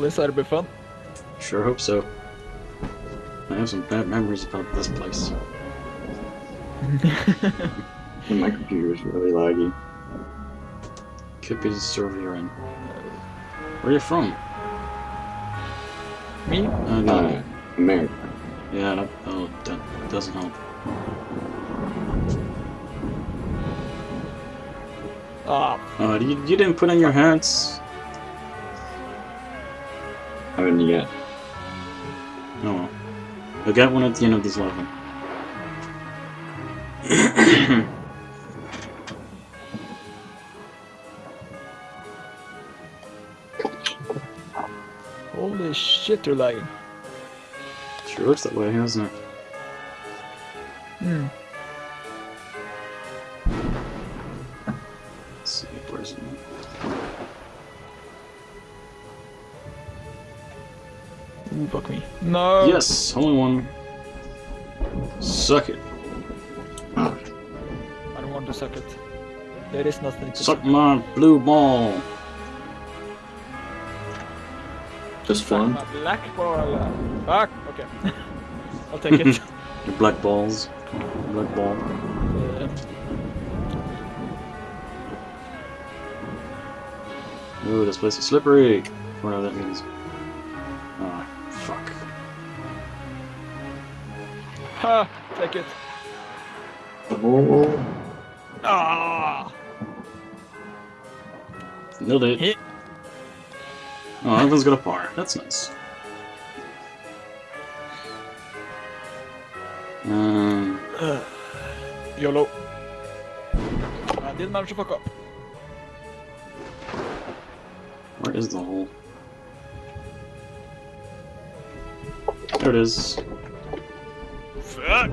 This ought to be fun. Sure hope so. I have some bad memories about this place. And my computer is really laggy. Could be the server you're in. Where are you from? Me? Uh, no. Uh, America. Yeah, that, oh, that doesn't help. Ah, Uh, you, you didn't put on your hats? Haven't yet. Oh well. You'll get one at the end of this level. holy shit, they're lagging. sure looks that way, doesn't it? Hmm. No! Yes, only one. Suck it. I don't want to suck it. There is nothing to Suck my blue ball. just Suck fun. my black ball. Fuck! Okay. I'll take it. Your black balls. Black ball. Uh, Ooh, this place is slippery. Whatever that means. Ah, ha! Take it. Oh, Ah! Nailed it. Hit. Oh, everyone's got a par. That's nice. Um, Uh, YOLO. I did manage to fuck up. where is the hole? There it is. Fuck!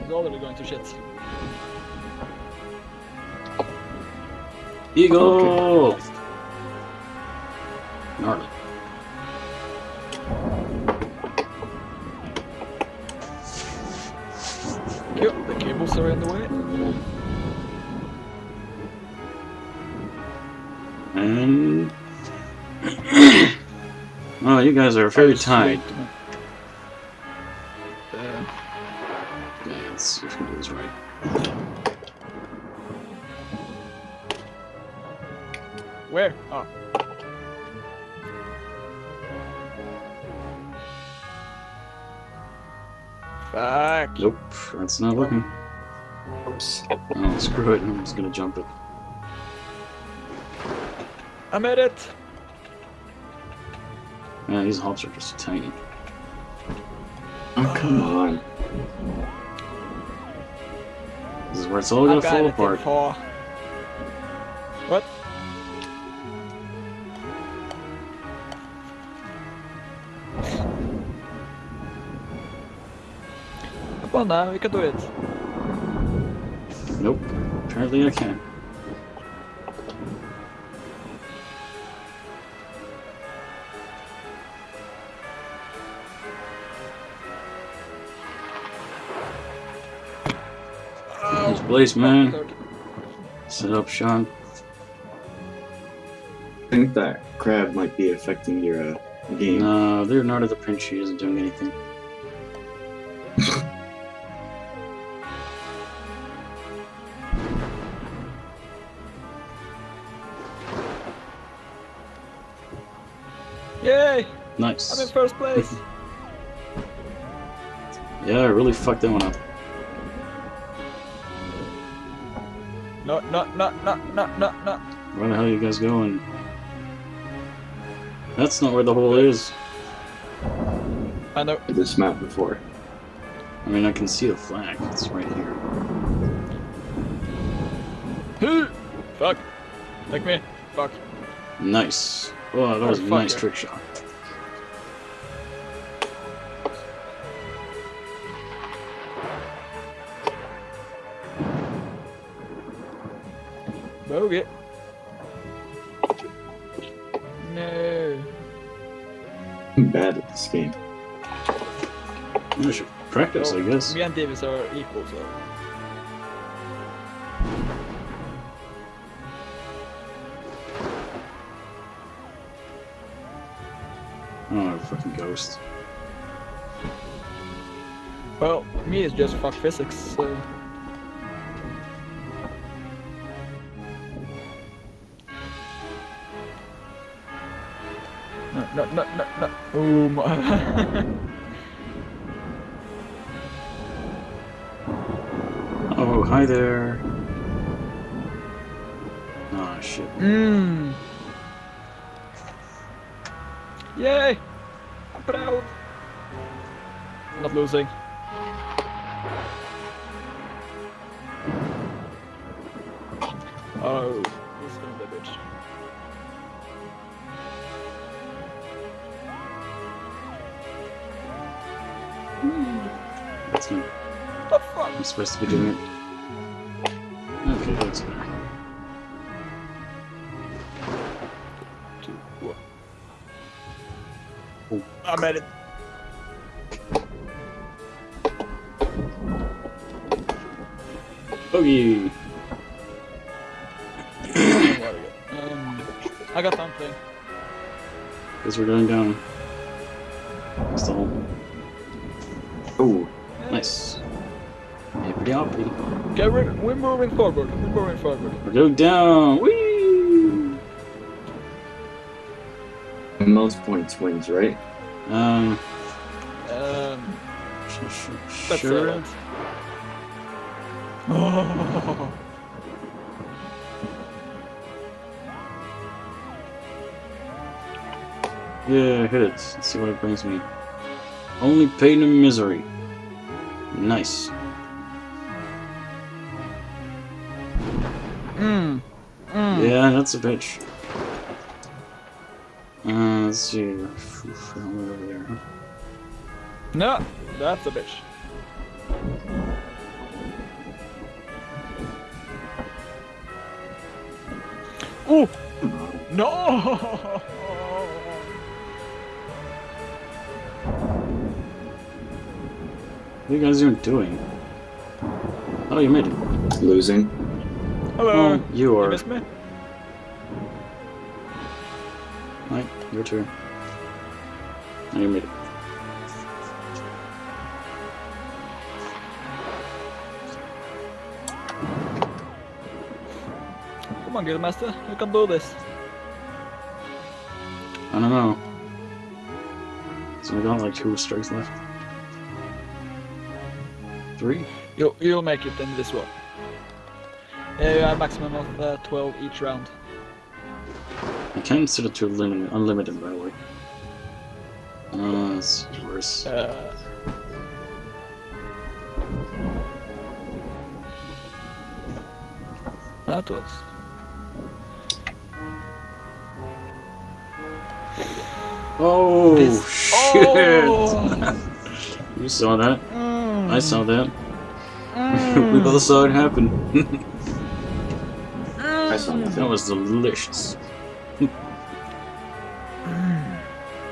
It's already going to shit. Eagle! Gnarly. Yep, the cables are in the way. And... well, you guys are very tight. Fuck. Nope, that's not working. oops. Oh, screw it, I'm just gonna jump it. I made it. Yeah, these hops are just tiny. Oh, come on. This is where it's all gonna fall apart. Come on now, we can do it. Nope, apparently I can't. Nice place, man. Third. Set up Sean. I think that crab might be affecting your uh, game. No, they're not at the pinch. She isn't doing anything. Yay! I'm in first place. Yeah, I really fucked that one up. no, no, no, no, no, no, no. Where the hell are you guys going? That's not where the hole is. I know. This map before. I mean, I can see the flag. It's right here. Fuck. Take me. Fuck. Nice. Oh, that was a nice trick shot. Bogey. No. I'm bad at this game. I should practice, I guess. Me and Davis are equal, so. Oh, fucking ghost. Well, me is just fuck physics, so. No, no, no, no. Oh my. Oh, hi there. Oh shit. Mmm. Yay! I'm proud. Not losing. Oh, is gonna be a bitch. I'm supposed to be doing it. Okay, that's better. Two, one. Oh. I'm at it. Bogey! um, I got something. Guess we're going down. Moving forward. We're moving forward. We're going down! Whee! most points wins, right? Um, Um, sh- sh- that's sure. it. Oh. Yeah, hit it. Let's see what it brings me. Only pain and misery. Nice. Mm. Mm. Yeah, that's a bitch. Uh, let's see. Oof, all the way over there. No, that's a bitch. Ooh! No! What are you guys even doing? Oh, you made it. Losing. Hello. Oh, you You are. missed me? Right, your turn. Oh, you made it. Come on, Guildmaster. You can do this. I don't know. So we got like two strikes left. Three? You'll, you'll make it in this one. Yeah, maximum of uh, 12 each round. I can't set it to lim- unlimited, by the way. Uh, it's worse. Uh, that was. Oh, This- shit! Oh! you saw that. Mm. I saw that. Mm. we both saw it happen. I that was delicious.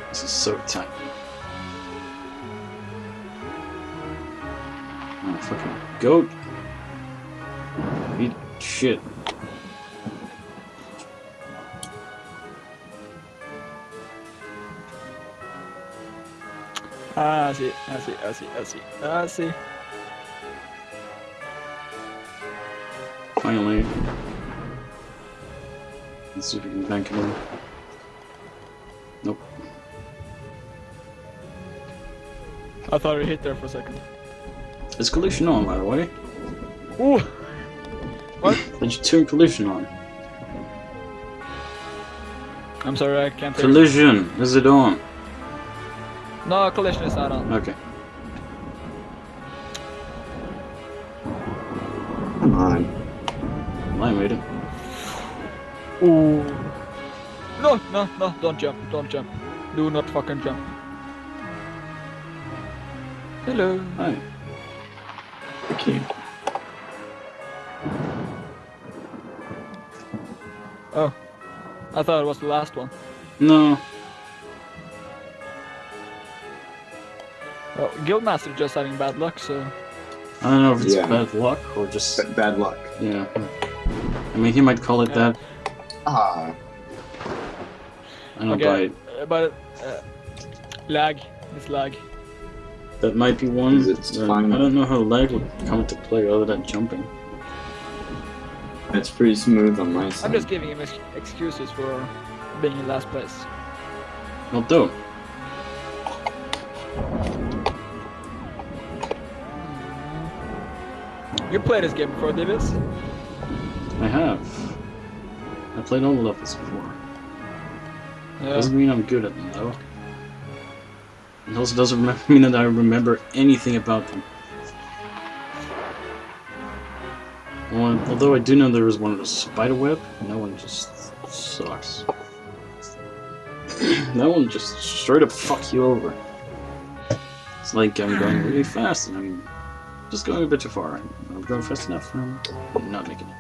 this is so tight. Oh, fucking goat. Eat shit. Ah, I see, I see, I see, I see, I see. Finally. Let's see if we can bank it in. Nope. I thought it hit there for a second. Is collision on, by the way? Ooh! What? Did you turn collision on? I'm sorry, I can't. Collision! Is it on? No, collision is not on. Okay. No, no, no, don't jump, don't jump. Do not fucking jump. Hello. Hi. Okay. Oh. I thought it was the last one. No. Oh, Guildmaster just having bad luck, so. I don't know if it's Yeah. bad luck or just. B- bad luck. Yeah. I mean, he might call it Yeah. that. Ah. I don't buy Okay, it. uh, but uh, Lag. It's lag. That might be one. Is it Uh, fine? I don't know how lag would come into play other than jumping. It's pretty smooth on my side. I'm just giving him ex- excuses for being in last place. Well, don't. You played this game before, Davis? I have. I played all the levels before. Yeah. Doesn't mean I'm good at them, though. It also doesn't mean that I remember anything about them. Although I do know there is one of the spider web, that one just sucks. that one just straight up fuck you over. It's like I'm going really fast and I'm just going a bit too far. I'm going fast enough I'm not making it.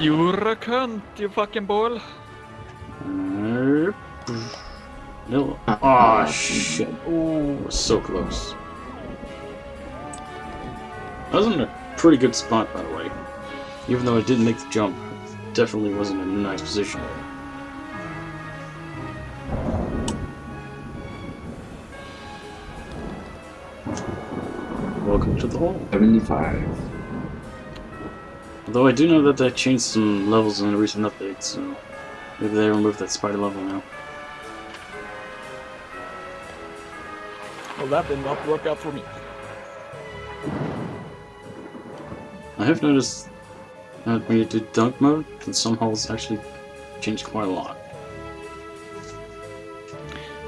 You're a cunt, you fucking ball. No. Oh shit. Ooh. We're so close. I was in a pretty good spot, by the way. Even though I didn't make the jump, definitely wasn't in a nice position. Welcome to the hole. 75. Although I do know that they changed some levels in a recent update, so maybe they removed that spider level now. Well, that did not work out for me. I have noticed that when you do dunk mode, that some holes actually change quite a lot.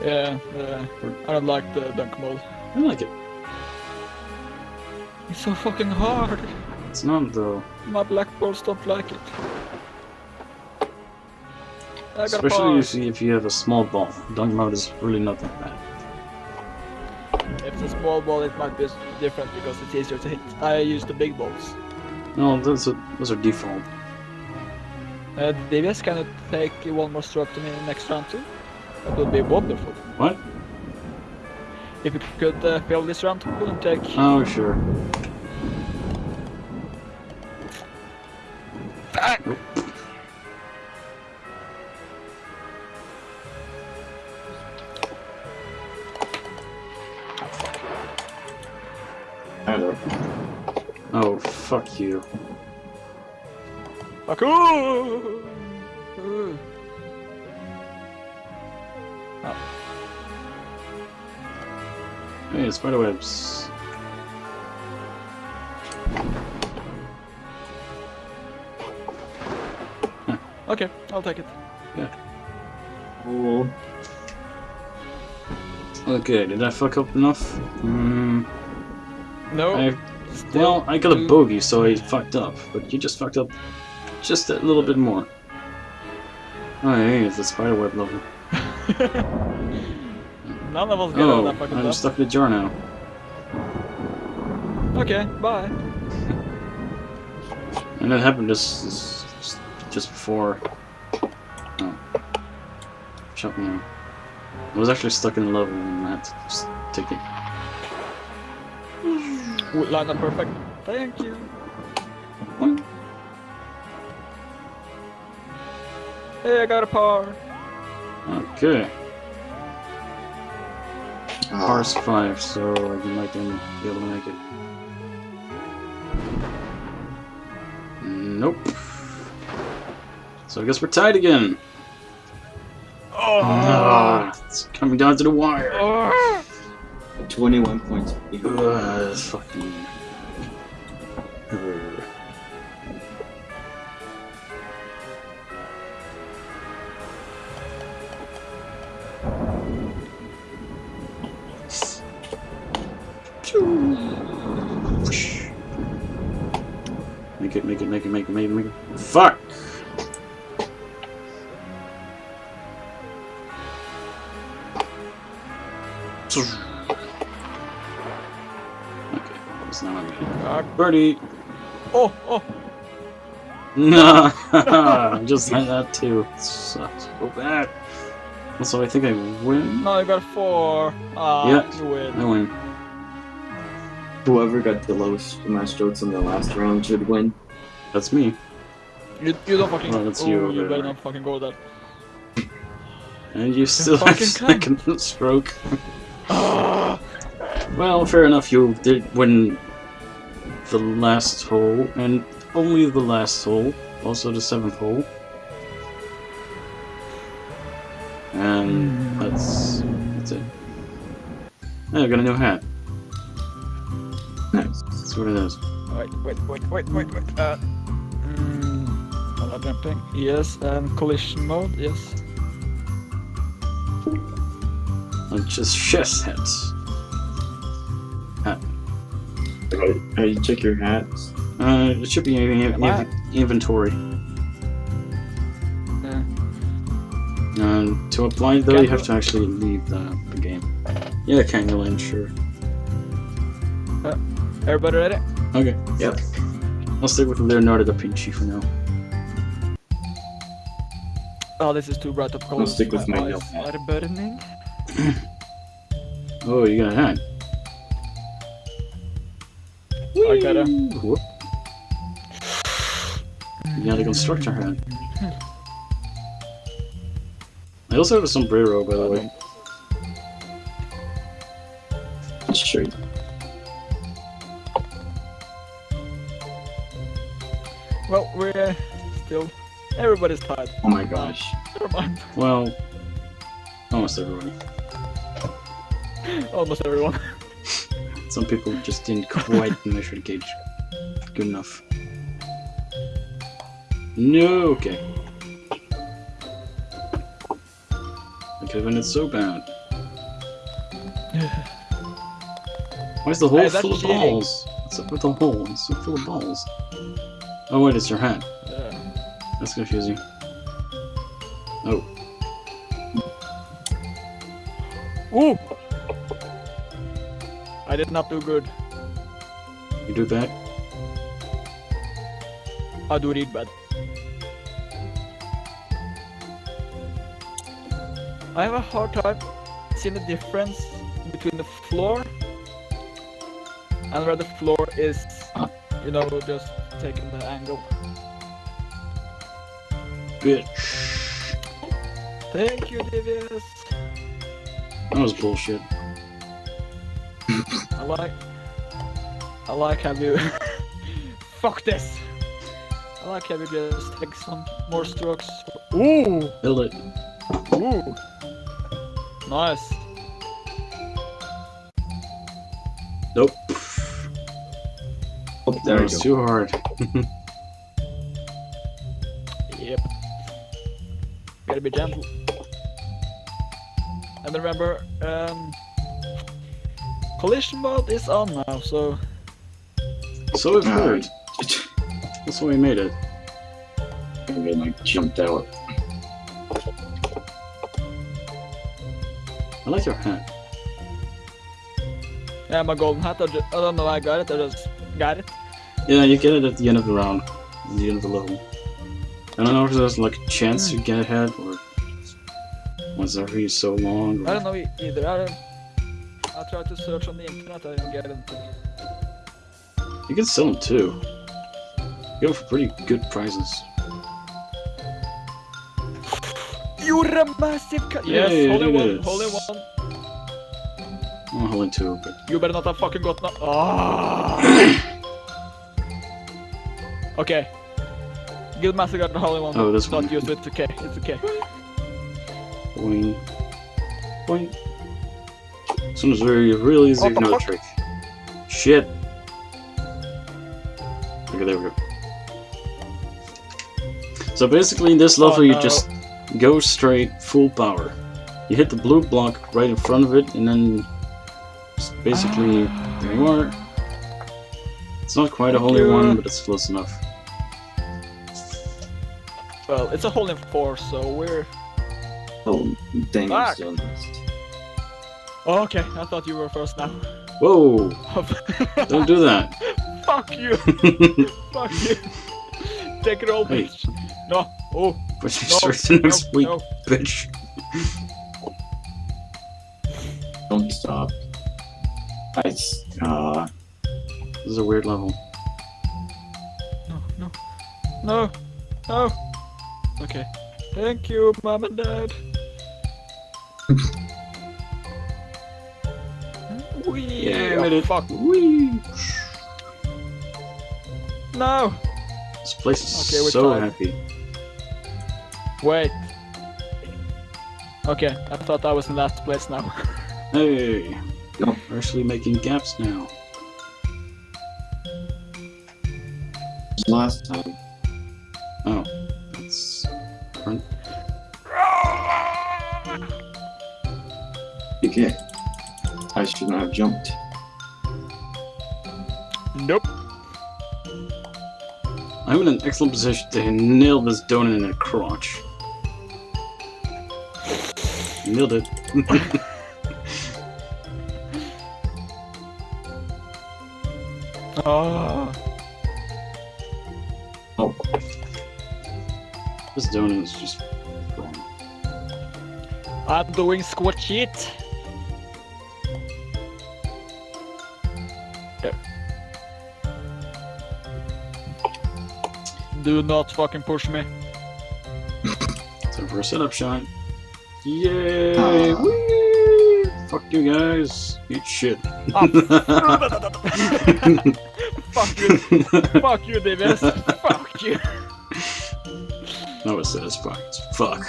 Yeah, uh, I don't like the dunk mode. I like it. It's so fucking hard. It's not though. My black balls don't like it. Especially if you, if you have a small ball. Dunk mode is really not that bad. if it's a small ball, it might be different because it's easier to hit. I use the big balls. No, those are, those are default. Uh, DVS can you take one more stroke to me next round too? That would be wonderful. What? If you could uh, fail this round and take. Oh, sure. Nope. Oh, fuck you. Fuck! Ooh. Hey, spiderwebs. Okay, I'll take it. know. Okay, did I fuck up enough? Hmm. No. I, well, I got a bogey, so I fucked up. But you just fucked up just a little bit more. Oh, hey, it's a spiderweb level. None of us get Oh, that fucking I'm stuck in a jar now. Okay, bye. And that happened just, just before. Oh. Shut me out. I was actually stuck in the level and I had to just take it. Ooh, line up perfect. Thank you. Boing. Hey, I got a par. Okay. Parse 5, so you might then be able to make it. Nope. So I guess we're tied again. Oh. Ah, it's coming down to the wire. Oh. 21 points. behind. Ugh, fucking. Ugh. Make it, make it, make it, make it, make it, make it. Fuck! Okay, it's not on me. Fuck. Birdie! Oh, oh. No, I just had that too. It sucks so bad. Also, I think I win. No, I got four. Ah, Yeah. you win. I win. Whoever got the lowest amount of strokes in the last round should win. That's me. You, you don't fucking. Well, that's oh, you you better not fucking go there. And you still have fucking second stroke. Well, fair enough, you did win the last hole, and only the last hole, also the seventh hole. And that's that's it. Yeah, I got a new hat. Nice. That's what it is. wait, wait, wait, wait, wait, wait. Uh, mm? Yes, and collision mode. Yes. Just chest hats. How do you check your hats? Uh, it should be in, in, Wow. inventory. Yeah. And to apply though, you have to actually leave the, the game. Yeah, Kangaland, sure. Uh, Everybody ready? Okay. Yep. I'll stick with Leonardo da Vinci for now. Oh, this is too bright of color. I'll stick with my eyes yellow hat. are burning. Oh, you got a hat. I got a. Whoop. You got a constructor hat. I also have a sombrero, by the way. Sure. Well, we're still. Everybody's tired. Oh my gosh. Never mind. Well, almost everyone. Almost everyone. Some people just didn't quite measure the gauge good enough. No, okay. Okay, when it's so bad. Why is the hole Hey, full of cheating. balls? What's up with the hole? It's so full of balls. Oh wait, it's your hat. Yeah. That's confusing. Oh, Ooh! I did not do good. you do that? I do read bad. I have a hard time seeing the difference between the floor and where the floor is, you know, just taking the angle. Bitch. Thank you, Devious. That was bullshit. I like. I like how you. Fuck this! I like how you just take some more strokes. Ooh! Build it. Ooh! Nice. Nope. Oh, That there we was go. too hard. Yep. Gotta be gentle. And remember, um, collision mode is on now, so So I've Ah, heard. That's why we made it. And then I like jumped out. I like your hat. yeah, my golden hat. I, ju- I don't know how I got it. I just got it. Yeah, you get it at the end of the round, at the end of the level. I don't know if there's like a chance you get a hat or was every so long. I don't know either. I don't. Tried to search on the internet. I get. You can sell them too. You go for pretty good prices. You're a massive cut. Yes, yeah, holy one, holy one. I'm holding two, but You better not have fucking got no. Ah. okay. Guildmaster got the holy one. Oh, this not one. used. It's okay. It's okay. boing, boing. This one's very, really easy Oh, if you know the trick. Shit. Okay, there we go. So basically, in this Oh, level, you just go straight, full power. You hit the blue block right in front of it, and then just basically, there you are. It's not quite a Thank holy one, but it's close enough. Well, it's a hole in four, so we're. Oh, dang, Fuck. I'm still missed. Oh, okay, I thought you were first now. Whoa! Don't do that. Fuck you! Fuck you! Take it all, Hey. bitch. No. Oh. Push you No. straight to No. next week, No. bitch. Don't stop. I, s- uh, This is a weird level. No. No. No. No. Okay. Thank you, mom and dad. Wee, Yeah, made it. fuck. Whee! No! This place is Okay, we're so tied. happy. Wait. Okay, I thought I was in last place now. Hey! No. We're actually making gaps now. Last time. I should not have jumped. nope. I'm in an excellent position to nail this donut in a crotch. Nailed it. Oh. Oh, This donut is just wrong. I'm doing squat sheet. Do not fucking push me. Time for a setup shot. Yay! Ah. Whee! Fuck you guys. Eat shit. Ah, Fuck you. Fuck you, Davis. Fuck you. no, it says fuck. It's fuck.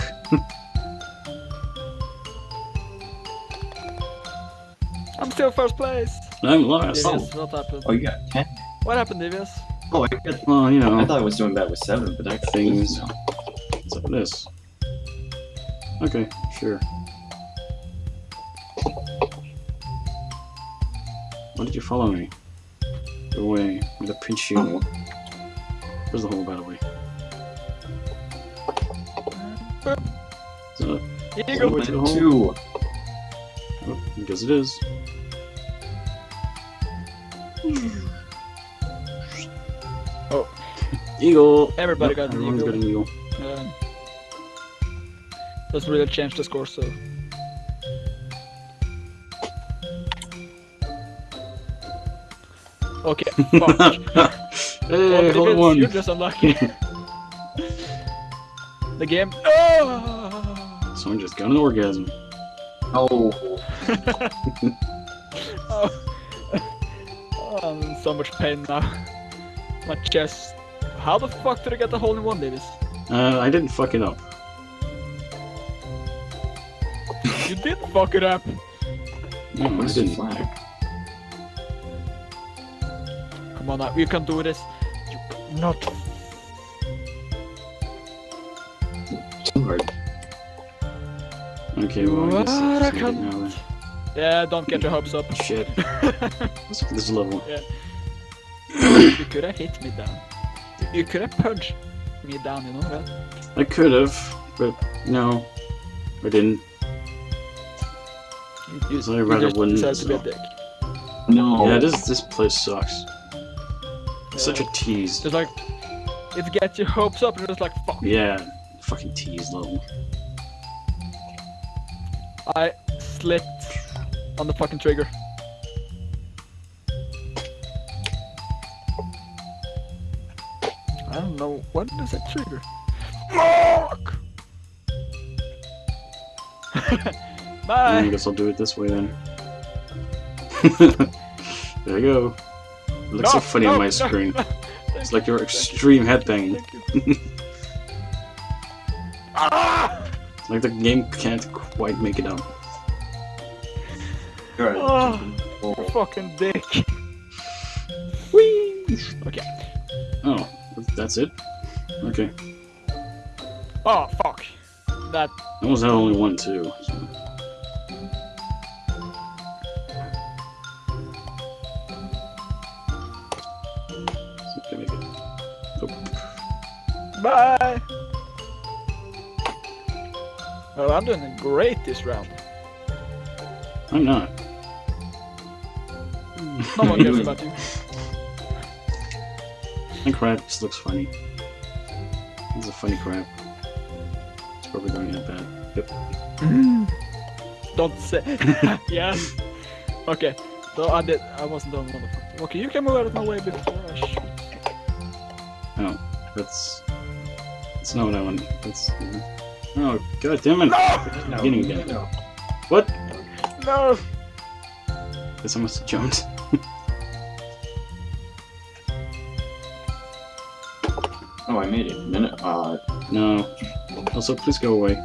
I'm still first place. I'm lost. Davis, what happened? oh, you got 10? What happened, Davis? Oh, I, got, Well, you know. I thought I was doing bad with 7, but that Things. No. what's up with this? Okay, sure. Why did you follow me? Go away. I'm gonna pinch you. Oh, Where's the hole, by the way? Is it up? Eagle. To the hole. two. Oh, I guess it is. Eagle! Everybody Yep, got an everyone's eagle. got an eagle. Doesn't really change the score, so. Okay, hey, Well, hold Davis, on. You're just unlucky. the game. Oh! Someone just got an orgasm. Oh, oh. Oh, I'm in so much pain now. My chest. How the fuck did I get the hole in one, Davis? Uh, I didn't fuck it up. You did fuck it up. No, the didn't. flag? Come on now, you can do this. You not. Too hard. Okay, well, I guess I can- now then. Yeah, don't get your hopes up. Shit. Let's look at this level. you could have hit me down. You could have punched me down, you know that? I could have, but no, I didn't. You, you, So I'd you rather just win, decided to be a dick. No. Yeah, this this place sucks. Such a tease. Just like, it gets your hopes up, and you're like, fuck. Yeah, fucking tease level. I slipped on the fucking trigger. Don't know, what does that trigger? Fuck! I guess I'll do it this way then. there you go. It looks so funny no, on my no, screen. no. It's like you, you're thank you, extreme headbanging. Thank you. ah! It's like the game can't quite make it up. You're a Oh. jumping. Fucking dick. Whee! Okay. Oh, that's it? Okay. Oh, fuck. That. I almost had only one too. So. See if I can make it. Bye! Well, I'm doing great this round. I'm not. No one cares about you. And crab just looks funny. It's a funny crab. It's probably going to end bad. Yep. Don't say. yes. Okay. So I did. I wasn't done motherfucker. Okay, you can move out of my way before I shoot. Oh, that's. That's not what I want. That's. Oh, god damn it! No! Beginning again. No. What? No! Guess I must have jumped. Oh, I made it. Minute. Uh, No. Also, please go away.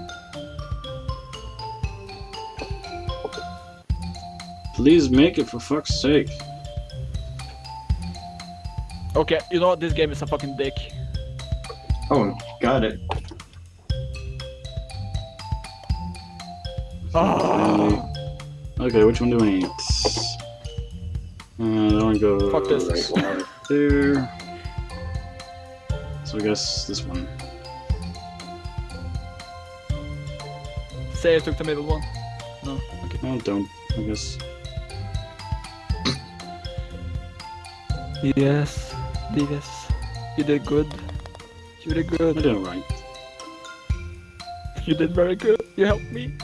Please make it for fuck's sake. Okay, you know what? This game is a fucking dick. oh, got it. Ah. Okay, which one do I need? Uh, that one go Fuck this. right right there. So I guess this one. Say I took the middle one. No, okay. Oh, don't. I guess. Yes, yes. You did good. You did good. I did it right. You did very good. You helped me.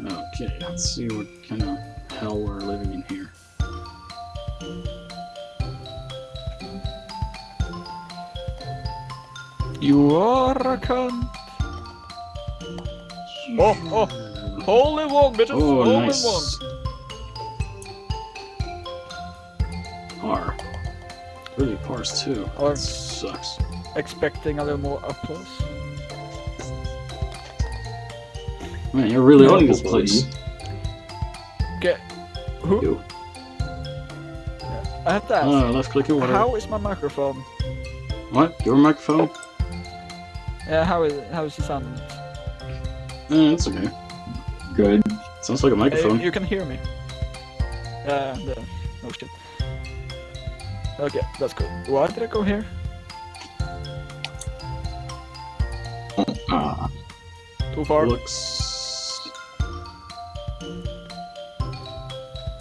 Okay, let's see what kind of hell we're living in here. You are a cunt. Oh, oh. Hole in one, bitches. Oh, Hole nice. in one. R. Really, pars too. R. That sucks. Expecting a little more applause. Man, you're really No, owning this buddy. place. Okay. Who? You. I have to ask. Oh, left click it, whatever. how is my microphone? What? Your microphone? Yeah, how is how is the sound? Eh, it's okay. Good. Sounds like a Uh, microphone. you can hear me. Uh, the, oh shit. Okay, that's cool. Why did I go here? Ah, Too far? Looks.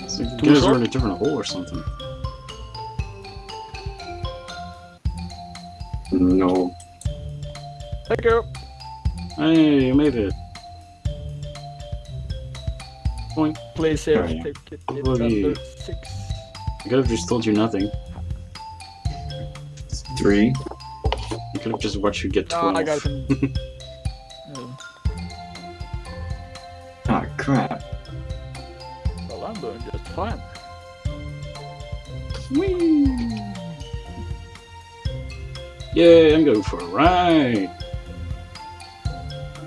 So you Too guys short? are in a different hole or something. no. Thank you. Hey, you made it. Point. Please here, Oh, take it. It's Boogie. under six. I could have just told you nothing. Three. I could have just watched you get Ah, 12. I got it. in- Ah, crap. well, I'm doing just fine. Whee! Yay, I'm going for a ride!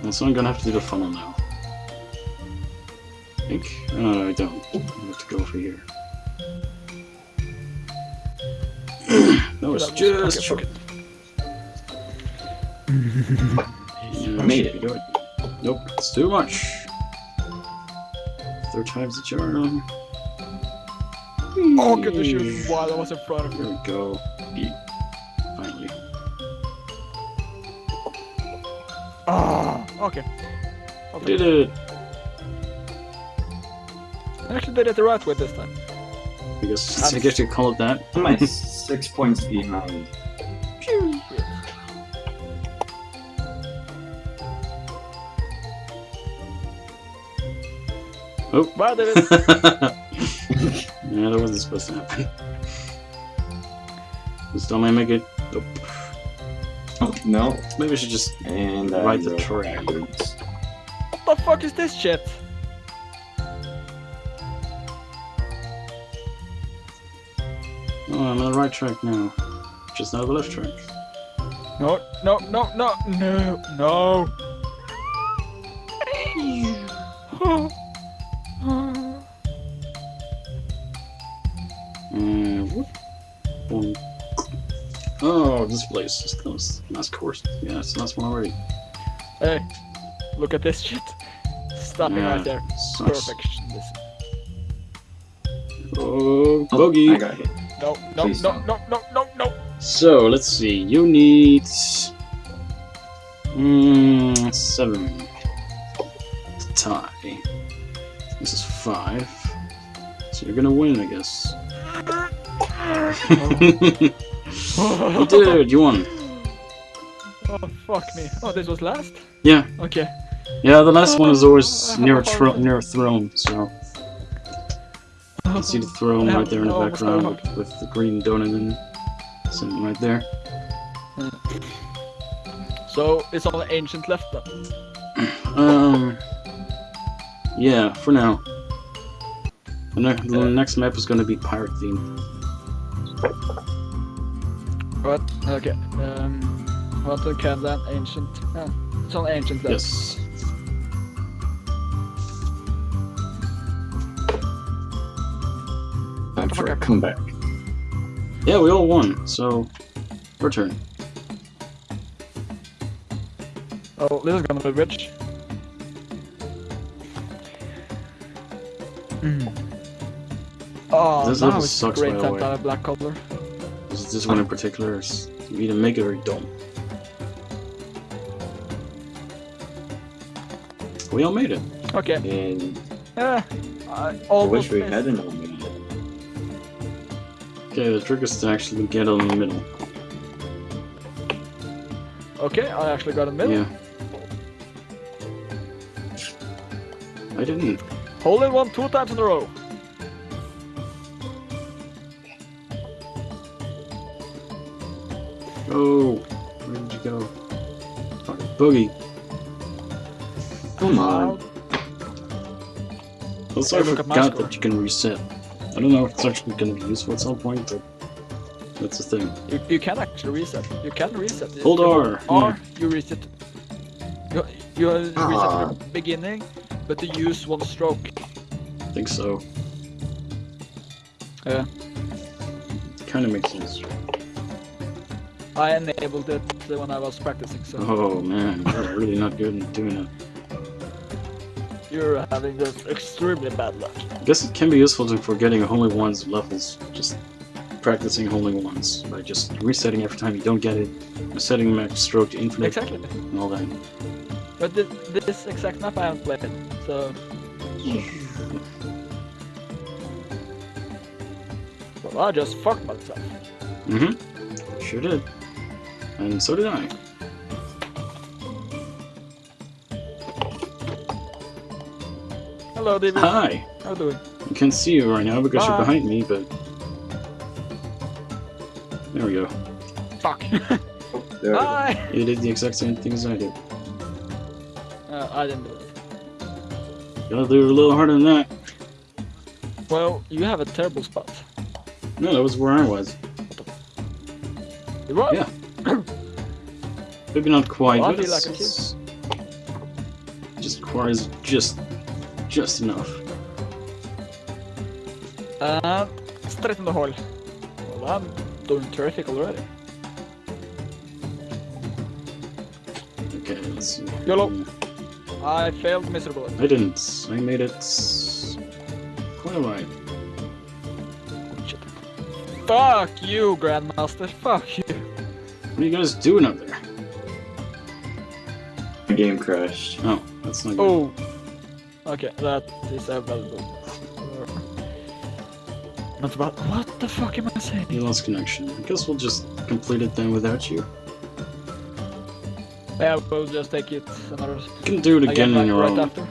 And so I'm gonna have to do the funnel now. I think? Oh, no, I don't. I have to go over here. that was That just okay, short. fuck Yeah, I made it. good. Nope, it's too much. Third time's the charm. Oh, good to shoot while I was in front of Here you. we go. Eat. Okay. I'll Did it! I actually did it the right way this time. I guess, I guess you call it that. Am I six points behind? Oh. Well, I did yeah, that wasn't supposed to happen. Still may make it. Nope. No. Maybe we should just. And I Right the go track. backwards. What the fuck is this shit? Oh, I'm on the right track now. Just not the left track. No, no, no, no, no, no. Place is close. Nice course. Yeah, it's a nice one already. hey, look at this shit. Stopping Yeah, right there. sucks. Perfection. Oh, Oh, bogey. I got hit. No, no, Please no, don't. no, no, no, no. So let's see. You need mm, seven tie. This is five. So you're gonna win, I guess. you did. You won. Oh fuck me. Oh, this was last. Yeah. Okay. Yeah. The last one is always near a have a tro- hard time. near a throne. So you can see the throne right there in the background hooked. with the green donut in sitting right there. So it's only ancient left then. Um. Yeah, for now. The, ne the next map is gonna be pirate themed. What? Okay. Um, what to can that ancient? Uh, it's on ancient level. Yes. Time for a comeback. Yeah, we all won, so your turn. Oh, this is gonna be rich. Mm. Oh, This level sucks, great by the way. a black color. This, one in particular is you either make it or you don't. We all made it. Okay. And Yeah. I I wish we hadn't all made it. Okay, the trick is to actually get on the middle. Okay, I actually got a middle. Yeah. I didn't. Hole in one two times in a row. Oh, where did you go? Fucking boogie. Come on. Also, I Hey, look at forgot that you can reset. I don't know if it's actually going to be useful at some point, but that's the thing. You, you can actually reset. You can reset. If Hold you R, R, you reset. You, you reset Ah. at the beginning, but you use one stroke. I think so. Yeah. Kind of makes sense. I enabled it when I was practicing, so Oh man, you're really not good at doing it. you're having just extremely bad luck. I guess it can be useful to for getting only ones levels. Just practicing only ones by just resetting every time you don't get it, setting max stroke to infinite, Exactly. and all that. But this, this exact map I haven't played, so. Well, I just fucked myself. Mm-hmm. Sure did. And so did I. Hello, David. Hi! How you doing? I can't see you right now because you're behind me, but... There we go. Fuck. There we go. You did the exact same thing as I did. Uh, I didn't do it. Gotta do it a little harder than that. Well, you have a terrible spot. No, that was where I was. You what? Yeah. Maybe not quite, Well, but feel like it's- just requires just, just enough. Uh, straight in the hole. Well, I'm doing terrific already. Okay, let's see. YOLO. I failed miserably. I didn't. I made it quite alright. Fuck you, Grandmaster. Fuck you. What are you guys doing up there? The game crashed. Oh, that's not good. Oh. Okay, that is available. Not about. What the fuck am I saying? You lost connection. I guess we'll just complete it then without you. Yeah, we'll just take it another. You can do it again like, on your right own. after.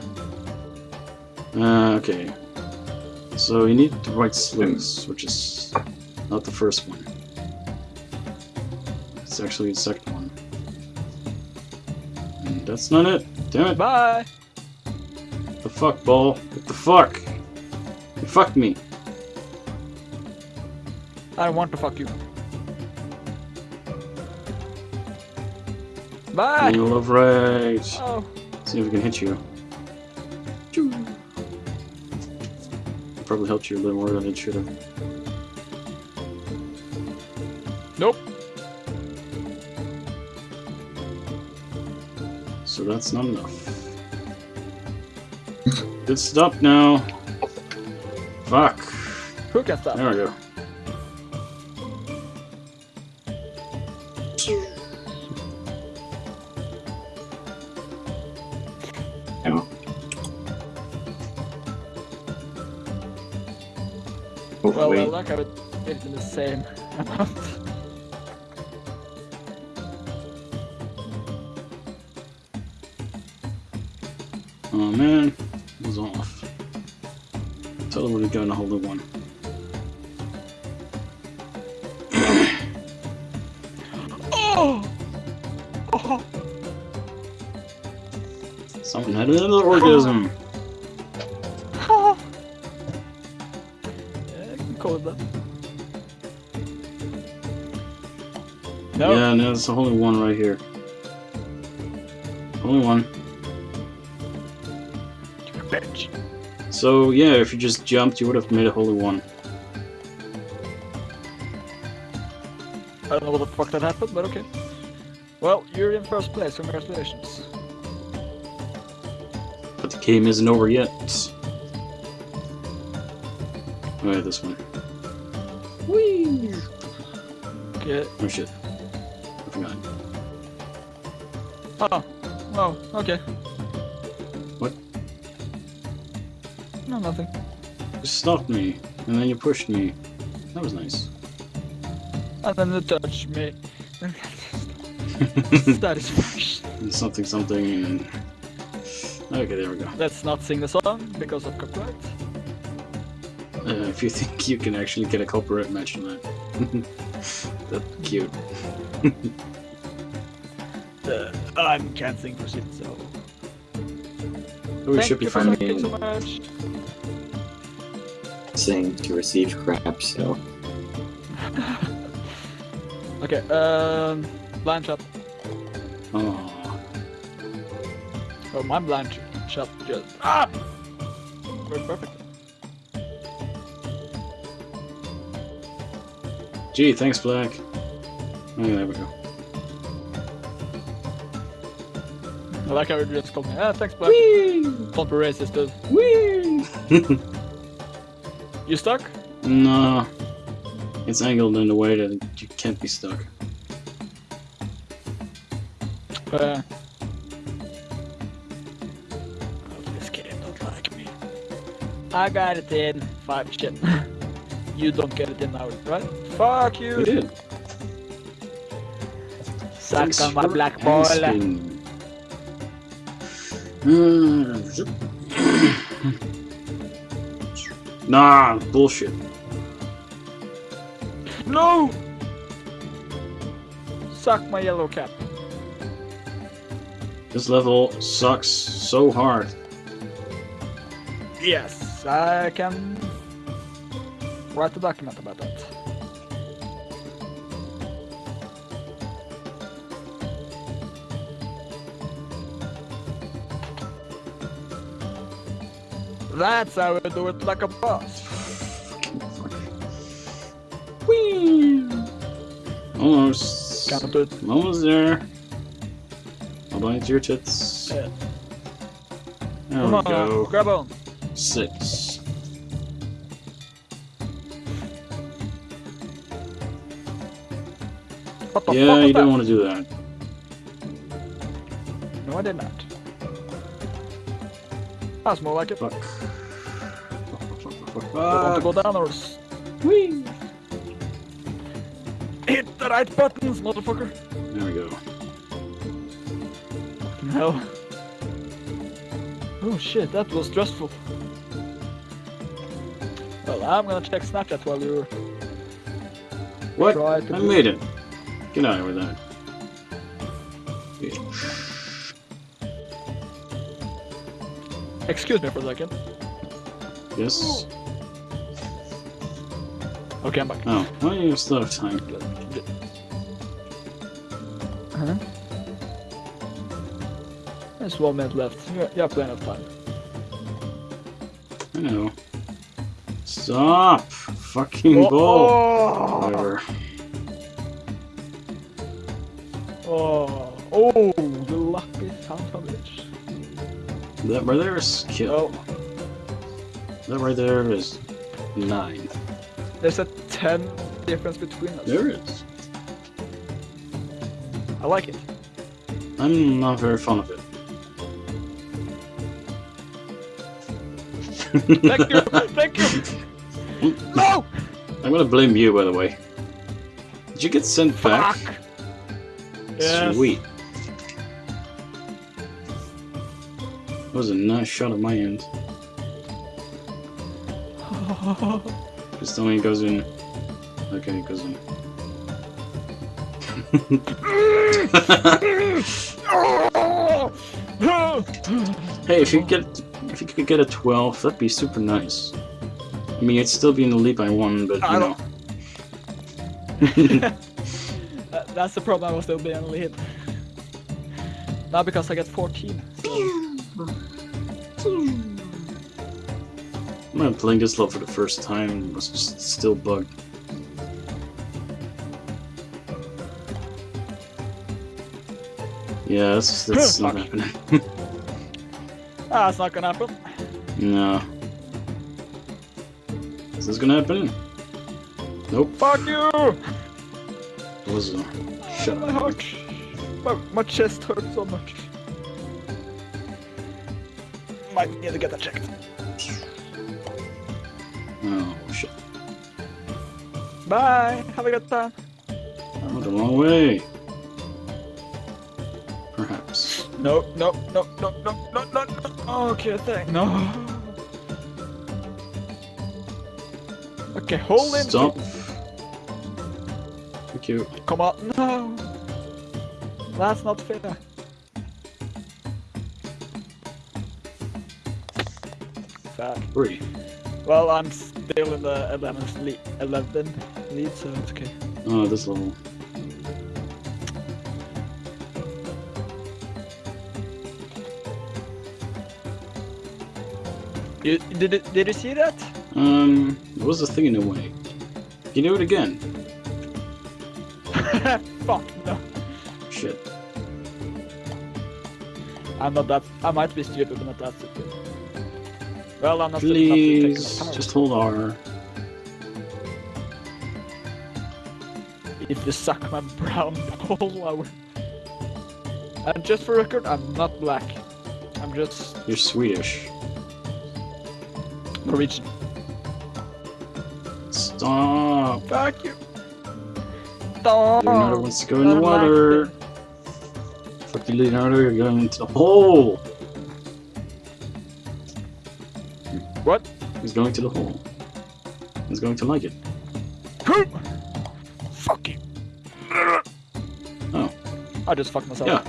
Uh, okay. So you need the right sluice, which is not the first one. It's actually the second one. That's not it. Damn it. Bye. What the fuck, ball? What the fuck? You fucked me. I don't want to fuck you. Bye. You love right. Oh. See if we can hit you. Probably helped you a little more than it should have. That's not enough. Good stop now. Fuck. Who can stop? There we go. Yeah. Oh, Well, wait. well, like I would it in the same amount. Oh man, was off. Totally would have gotten a hold the one. oh! oh! Someone had another orgasm. Oh. yeah, call it that. Nope. Yeah, no, it's the only one right here. Only one. So yeah, if you just jumped, you would have made a holy one. I don't know what the fuck that happened, but okay. Well, you're in first place. Congratulations. But the game isn't over yet. Oh, Alright, this one. Whee! Okay. Oh shit. I forgot. Oh. Oh. Okay. Nothing. You stopped me, and then you pushed me. That was nice. And then you touched me. Satisfaction. something something and... Okay, there we go. Let's not sing the song because of copyright. Uh, if you think you can actually get a copyright mention that. That's cute. Uh, I can't sing for shit, so. Oh, we Thank should be you for fine. sucking so much. Saying to receive crap, so. Okay, um, blind shot. Oh, Oh, my blind sh- just. Ah! Worked perfect. gee, thanks, Black. Oh, there we go. I like how you just called me. Ah, thanks, Black. Don't be racist, dude. Whee! You stuck? no, it's angled in a way that you can't be stuck. Uh. Oh, this game don't like me. I got it in five shit. you don't get it in now, right? Fuck you! We did. Suck Thanks on my black ball. nah, bullshit. No! Suck my yellow cap. This level sucks so hard. Yes, I can write a document about that. That's how we do it like a boss. Whee! Almost. It. Almost there. Hold on to your tits. Yeah. There Come we on, go. grab on. Six. What the Yeah, you don't want to do that. No, I did not. That's more like it. Fuck, fuck, fuck, fuck, want to go down or s- Whee! hit the right buttons, motherfucker? There we go. No. Oh shit, that was stressful. Well, I'm gonna check Snapchat while you're... What? try I do- made it. Get out with that. Excuse me for a second. Yes. Oh. Okay, I'm back. Oh, well, you still have time. Uh-huh. There's one minute left. You you have plenty of time. I know. Stop! Fucking ball! Whatever. Oh, oh, the lucky son of a bitch. That right there is kill. Oh, That right there is nine. There's a 10 difference between us. There is. I like it. I'm not very fond of it. Thank you, thank you. No! I'm gonna blame you, by the way. Did you get sent back? Fuck! Yes. Sweet. That was a nice shot at my end. Just only goes in. Okay, it goes in. hey, if you get if you could get a 12, that'd be super nice. I mean, you'd still be in the lead by one, but I you don't- know. That's the problem, I will still be in the lead. Now because I get 14. So. I'm playing this level for the first time and was just still bugged. Yeah, that's, that's not happening. Ah, it's not gonna happen. no. Is this gonna happen? Nope. Fuck you! It was a shut my up. heart. My, my chest hurts so much. Might need to get that checked. Oh, shit. Bye! Have a good time. I went the wrong way. Perhaps. No, no, no, no, no, no, no, no. Okay, thank No. Okay, hold in. Stop. Thank you. Come on. No. That's not fair. Fuck. Three. Well, I'm still in the 11th lead, 11 lead, so it's okay. Oh, this level. You, did, it, did you see that? Um, what was the thing in the way? Can you do it again? Fuck, no. Shit. I'm not that. I might be stupid, but not that stupid. Well, I'm not stupid enough to take Please, just hold R. If you suck my brown ball, I will. And just for record, I'm not black. I'm just You're Swedish. Norwegian. Stop! Fuck you. Stop. Leonardo wants to go in the water. Fuck you, Leonardo, you're going into the hole! He's going to the hole. He's going to like it. Fuck you. Oh. I just fucked myself. Yeah.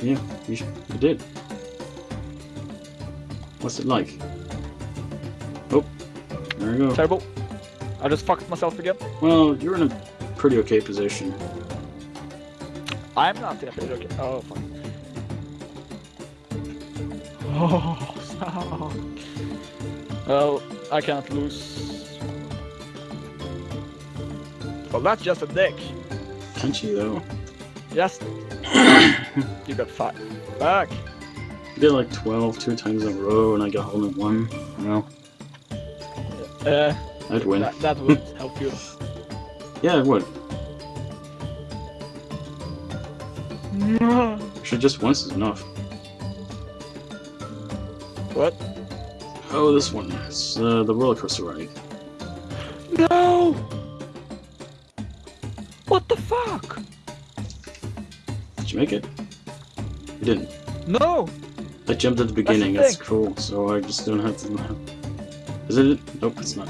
Yeah, you, sh- you did. What's it like? Oh, there we go. Terrible. I just fucked myself again. Well, you're in a pretty okay position. I'm not in a pretty okay. Oh fuck. Oh, stop. Well, I can't lose. Well, that's just a dick. Can't you, though? Yes. you got five. Back. You did like 12 two times in a row, and I got only one. You know, Uh, I'd win. that, that would help you. Yeah, it would. Actually, just once is enough. what? Oh, this one. It's uh, the roller coaster ride. No! What the fuck? Did you make it? You didn't. No! I jumped at the beginning. That's, thing. cool. So I just don't have to. Is it? Nope, it's not.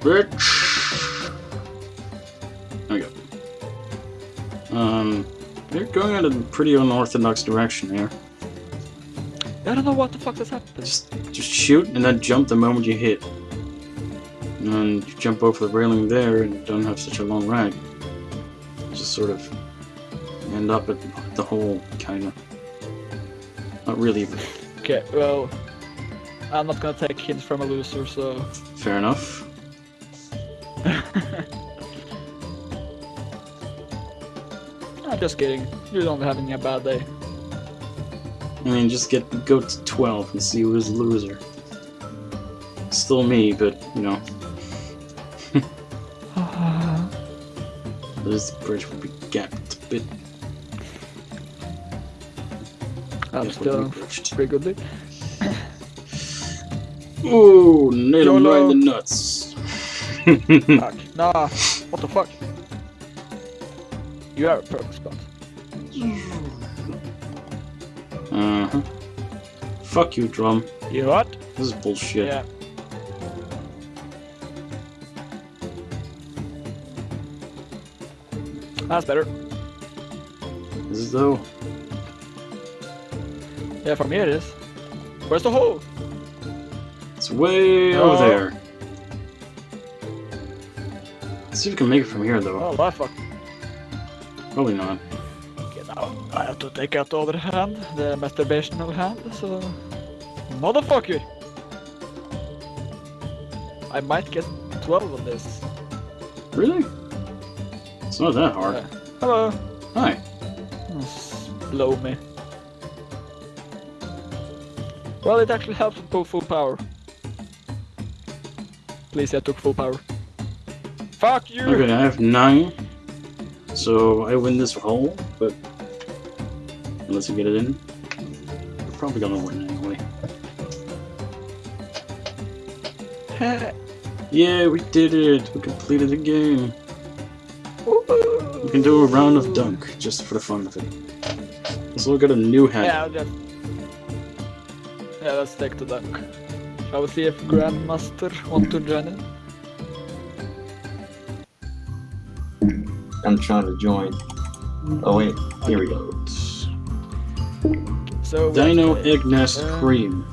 Bitch. There we go. Um, you're going in a pretty unorthodox direction here. I don't know what the fuck just happened. Just, just shoot and then jump the moment you hit. And then you jump over the railing there and don't have such a long ride. Just sort of end up at the hole, kinda. Not really, but Okay, well, I'm not gonna take hints from a loser, so. fair enough. I'm just kidding. You're not having a bad day. I mean, just get go to 12 and see who's the loser. Still me, but, you know, this bridge will be gapped a bit. I'm still pretty good. Ooh, nailed him right in the nuts. Fuck. Nah, what the fuck? You have a perfect spot. Fuck you, drum. You what? This is bullshit. Yeah. That's better. Is it though? Yeah, from here it is. Where's the hole? It's way Oh. over there. Let's see if we can make it from here, though. Oh, that fuck. Probably not. Okay, now I have to take out the other hand, the masturbational hand, so... Motherfucker! I might get 12 on this. Really? It's not that hard. Yeah. Hello! Hi. Hmm, blow me. Well, it actually helps with full- full power. Please, I took full power. Fuck you! Okay, I have nine. So I win this hole, but unless you get it in, you're probably gonna win anyway. Yeah, we did it! We completed the game. We can do a round of dunk just for the fun of it. Let's look at a new hat. Yeah, I'll just... Yeah, let's take the dunk. Shall we see if Grandmaster want to join in? I'm trying to join. Oh wait, here we go. So Dino have Egg Nest Uh, Cream.